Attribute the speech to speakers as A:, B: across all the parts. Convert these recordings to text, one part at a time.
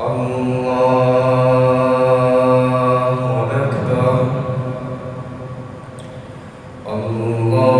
A: أشهد أن لا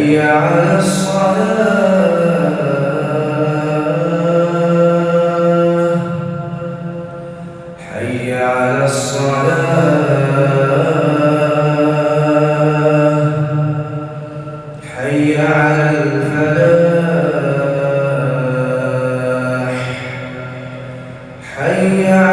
A: حي على الصلاة حي على الصلاة حي على الفلاح حي على